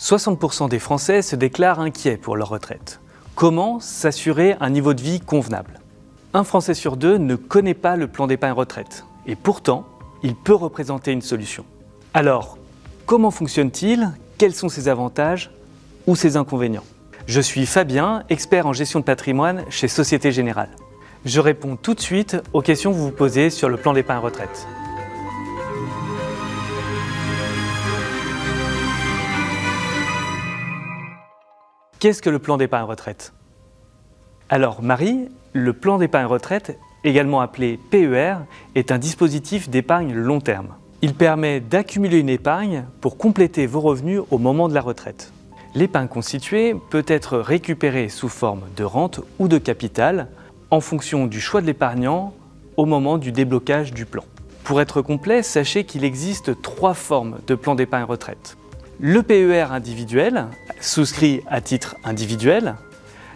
60% des Français se déclarent inquiets pour leur retraite. Comment s'assurer un niveau de vie convenable? Un Français sur deux ne connaît pas le plan d'épargne retraite. Et pourtant, il peut représenter une solution. Alors, comment fonctionne-t-il? Quels sont ses avantages ou ses inconvénients? Je suis Fabien, expert en gestion de patrimoine chez Société Générale. Je réponds tout de suite aux questions que vous vous posez sur le plan d'épargne retraite. Qu'est-ce que le plan d'épargne retraite? Alors Marie, le plan d'épargne retraite, également appelé PER, est un dispositif d'épargne long terme. Il permet d'accumuler une épargne pour compléter vos revenus au moment de la retraite. L'épargne constituée peut être récupérée sous forme de rente ou de capital en fonction du choix de l'épargnant au moment du déblocage du plan. Pour être complet, sachez qu'il existe trois formes de plan d'épargne retraite. Le PER individuel, souscrit à titre individuel,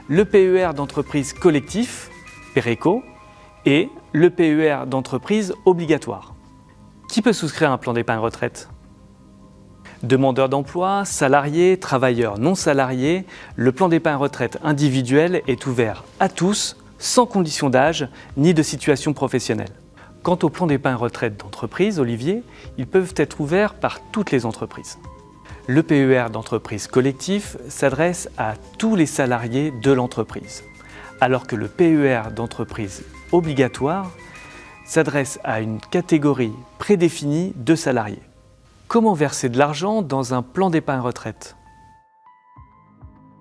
le PER d'entreprise collectif, PERECO, et le PER d'entreprise obligatoire. Qui peut souscrire un plan d'épargne retraite? Demandeurs d'emploi, salariés, travailleurs non salariés, le plan d'épargne retraite individuel est ouvert à tous, sans condition d'âge ni de situation professionnelle. Quant au plan d'épargne retraite d'entreprise, Olivier, ils peuvent être ouverts par toutes les entreprises. Le PER d'entreprise collectif s'adresse à tous les salariés de l'entreprise, alors que le PER d'entreprise obligatoire s'adresse à une catégorie prédéfinie de salariés. Comment verser de l'argent dans un plan d'épargne retraite?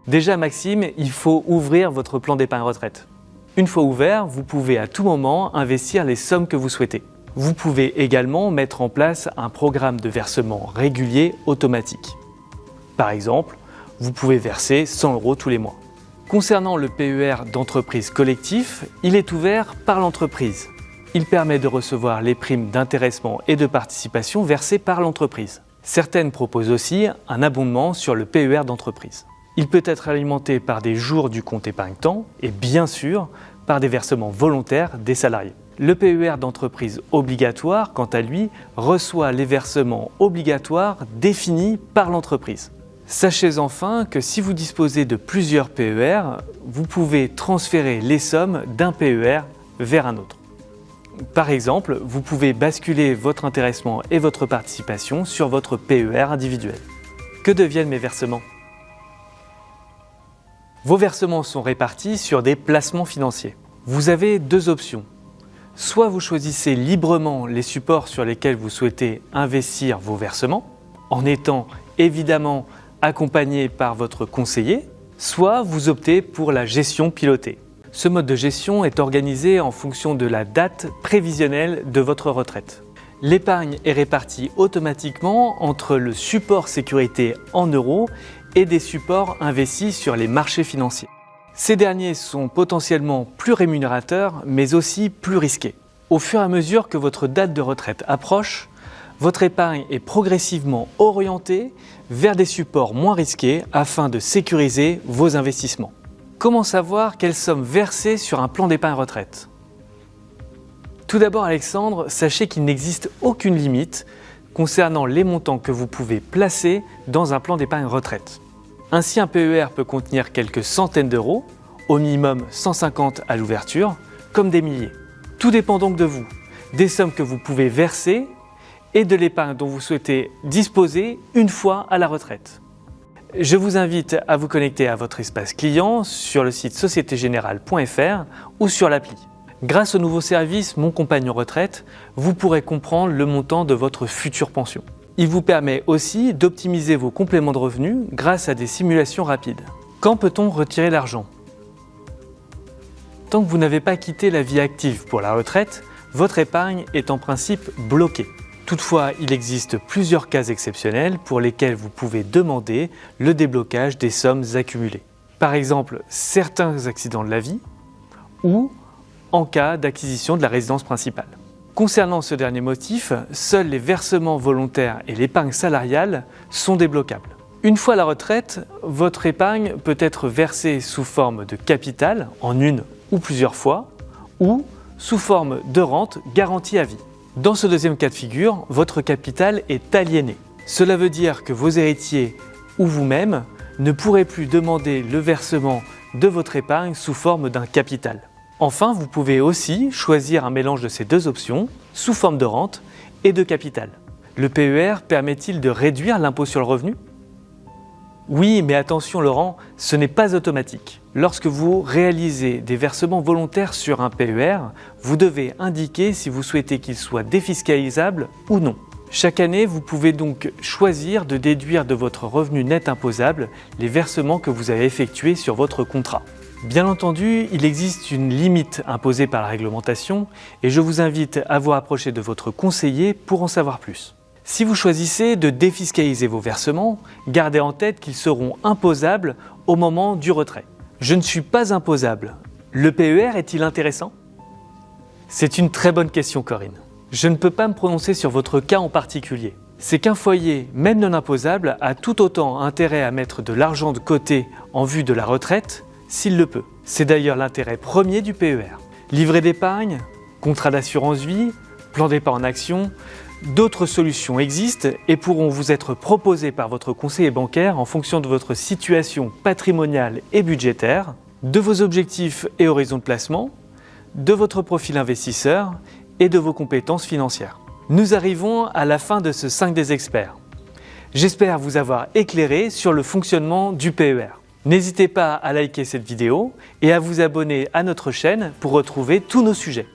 Déjà Maxime, il faut ouvrir votre plan d'épargne retraite. Une fois ouvert, vous pouvez à tout moment investir les sommes que vous souhaitez. Vous pouvez également mettre en place un programme de versement régulier automatique. Par exemple, vous pouvez verser 100 euros tous les mois. Concernant le PER d'entreprise collectif, il est ouvert par l'entreprise. Il permet de recevoir les primes d'intéressement et de participation versées par l'entreprise. Certaines proposent aussi un abondement sur le PER d'entreprise. Il peut être alimenté par des jours du compte épargne-temps et bien sûr par des versements volontaires des salariés. Le PER d'entreprise obligatoire, quant à lui, reçoit les versements obligatoires définis par l'entreprise. Sachez enfin que si vous disposez de plusieurs PER, vous pouvez transférer les sommes d'un PER vers un autre. Par exemple, vous pouvez basculer votre intéressement et votre participation sur votre PER individuel. Que deviennent mes versements? Vos versements sont répartis sur des placements financiers. Vous avez deux options. Soit vous choisissez librement les supports sur lesquels vous souhaitez investir vos versements, en étant évidemment accompagné par votre conseiller, soit vous optez pour la gestion pilotée. Ce mode de gestion est organisé en fonction de la date prévisionnelle de votre retraite. L'épargne est répartie automatiquement entre le support sécurité en euros et des supports investis sur les marchés financiers. Ces derniers sont potentiellement plus rémunérateurs, mais aussi plus risqués. Au fur et à mesure que votre date de retraite approche, votre épargne est progressivement orientée vers des supports moins risqués afin de sécuriser vos investissements. Comment savoir quelles sommes versées sur un plan d'épargne retraite? Tout d'abord Alexandre, sachez qu'il n'existe aucune limite concernant les montants que vous pouvez placer dans un plan d'épargne retraite. Ainsi, un PER peut contenir quelques centaines d'euros, au minimum 150 à l'ouverture, comme des milliers. Tout dépend donc de vous, des sommes que vous pouvez verser et de l'épargne dont vous souhaitez disposer une fois à la retraite. Je vous invite à vous connecter à votre espace client sur le site sociétégénérale.fr ou sur l'appli. Grâce au nouveau service Mon compagnon retraite, vous pourrez comprendre le montant de votre future pension. Il vous permet aussi d'optimiser vos compléments de revenus grâce à des simulations rapides. Quand peut-on retirer l'argent? Tant que vous n'avez pas quitté la vie active pour la retraite, votre épargne est en principe bloquée. Toutefois, il existe plusieurs cas exceptionnels pour lesquels vous pouvez demander le déblocage des sommes accumulées. Par exemple, certains accidents de la vie ou en cas d'acquisition de la résidence principale. Concernant ce dernier motif, seuls les versements volontaires et l'épargne salariale sont débloquables. Une fois la retraite, votre épargne peut être versée sous forme de capital en une ou plusieurs fois ou sous forme de rente garantie à vie. Dans ce deuxième cas de figure, votre capital est aliéné. Cela veut dire que vos héritiers ou vous-même ne pourrez plus demander le versement de votre épargne sous forme d'un capital. Enfin, vous pouvez aussi choisir un mélange de ces deux options, sous forme de rente et de capital. Le PER permet-il de réduire l'impôt sur le revenu? Oui, mais attention Laurent, ce n'est pas automatique. Lorsque vous réalisez des versements volontaires sur un PER, vous devez indiquer si vous souhaitez qu'il soit défiscalisable ou non. Chaque année, vous pouvez donc choisir de déduire de votre revenu net imposable les versements que vous avez effectués sur votre contrat. Bien entendu, il existe une limite imposée par la réglementation et je vous invite à vous rapprocher de votre conseiller pour en savoir plus. Si vous choisissez de défiscaliser vos versements, gardez en tête qu'ils seront imposables au moment du retrait. Je ne suis pas imposable. Le PER est-il intéressant? C'est une très bonne question Corinne. Je ne peux pas me prononcer sur votre cas en particulier. C'est qu'un foyer, même non imposable, a tout autant intérêt à mettre de l'argent de côté en vue de la retraite s'il le peut. C'est d'ailleurs l'intérêt premier du PER. Livret d'épargne, contrat d'assurance vie, plan d'épargne en action, d'autres solutions existent et pourront vous être proposées par votre conseiller bancaire en fonction de votre situation patrimoniale et budgétaire, de vos objectifs et horizons de placement, de votre profil investisseur et de vos compétences financières. Nous arrivons à la fin de ce 5 des experts. J'espère vous avoir éclairé sur le fonctionnement du PER. N'hésitez pas à liker cette vidéo et à vous abonner à notre chaîne pour retrouver tous nos sujets.